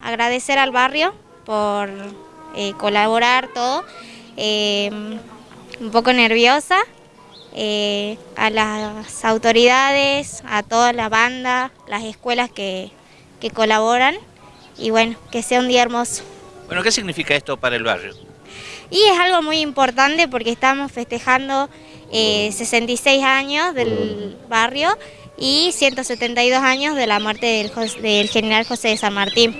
Agradecer al barrio por eh, colaborar todo, eh, un poco nerviosa, eh, a las autoridades, a toda la banda, las escuelas que, que colaboran y bueno, que sea un día hermoso. Bueno, ¿qué significa esto para el barrio? Y es algo muy importante porque estamos festejando 66 años del barrio y 172 años de la muerte del, del general José de San Martín.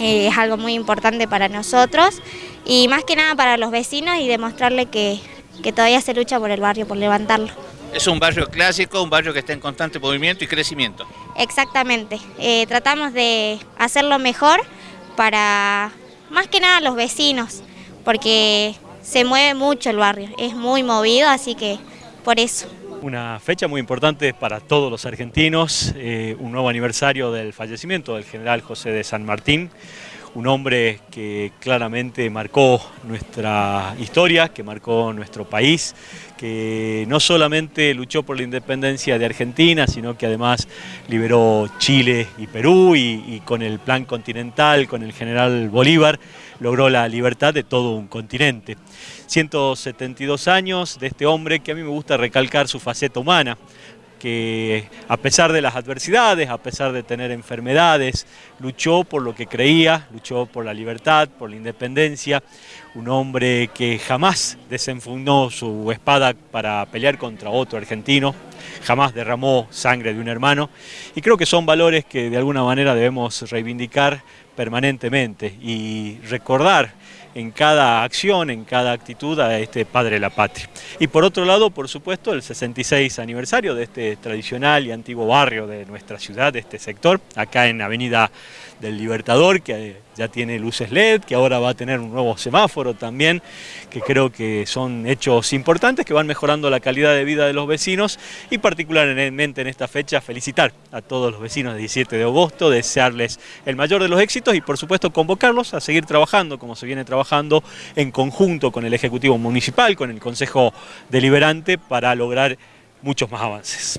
Eh, es algo muy importante para nosotros y más que nada para los vecinos y demostrarle que, todavía se lucha por el barrio, por levantarlo. Es un barrio clásico, un barrio que está en constante movimiento y crecimiento. Exactamente, eh, tratamos de hacerlo mejor para más que nada los vecinos, porque se mueve mucho el barrio, es muy movido, así que por eso. Una fecha muy importante para todos los argentinos, eh, un nuevo aniversario del fallecimiento del general José de San Martín, un hombre que claramente marcó nuestra historia, que marcó nuestro país, que no solamente luchó por la independencia de Argentina, sino que además liberó Chile y Perú y, y con el plan continental, con el general Bolívar, logró la libertad de todo un continente. 172 años de este hombre que a mí me gusta recalcar su faceta humana, que a pesar de las adversidades, a pesar de tener enfermedades, luchó por lo que creía, luchó por la libertad, por la independencia, un hombre que jamás desenfundó su espada para pelear contra otro argentino, jamás derramó sangre de un hermano y creo que son valores que de alguna manera debemos reivindicar permanentemente y recordar en cada acción, en cada actitud a este padre de la patria. Y por otro lado, por supuesto, el 66 aniversario de este tradicional y antiguo barrio de nuestra ciudad, de este sector, acá en Avenida del Libertador, que ya tiene luces LED, que ahora va a tener un nuevo semáforo también, que creo que son hechos importantes que van mejorando la calidad de vida de los vecinos y particularmente en esta fecha felicitar a todos los vecinos del 17 de agosto, desearles el mayor de los éxitos y por supuesto convocarlos a seguir trabajando como se viene trabajando en conjunto con el Ejecutivo Municipal, con el Consejo Deliberante para lograr muchos más avances.